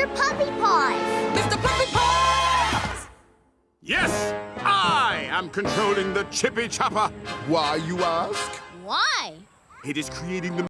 Mr. Puppy Paws. Mr. Puppy Paws! Yes, I am controlling the Chippy Chopper. Why, you ask? Why? It is creating the